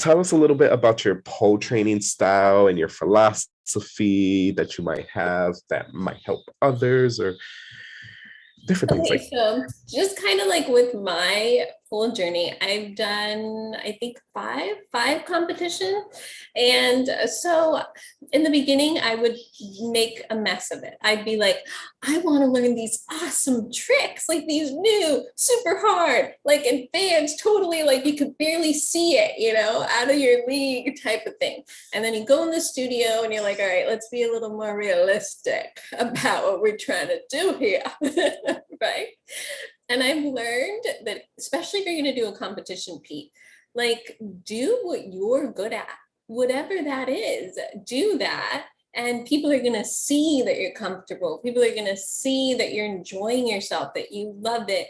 tell us a little bit about your pole training style and your philosophy that you might have that might help others or different things like so just kind of like with my whole journey, I've done, I think, five, five competition. And so in the beginning, I would make a mess of it. I'd be like, I want to learn these awesome tricks, like these new, super hard, like advanced, totally like you could barely see it, you know, out of your league type of thing. And then you go in the studio and you're like, all right, let's be a little more realistic about what we're trying to do here, right? And I've learned that, especially if you're going to do a competition, Pete, like do what you're good at, whatever that is, do that. And people are going to see that you're comfortable. People are going to see that you're enjoying yourself, that you love it.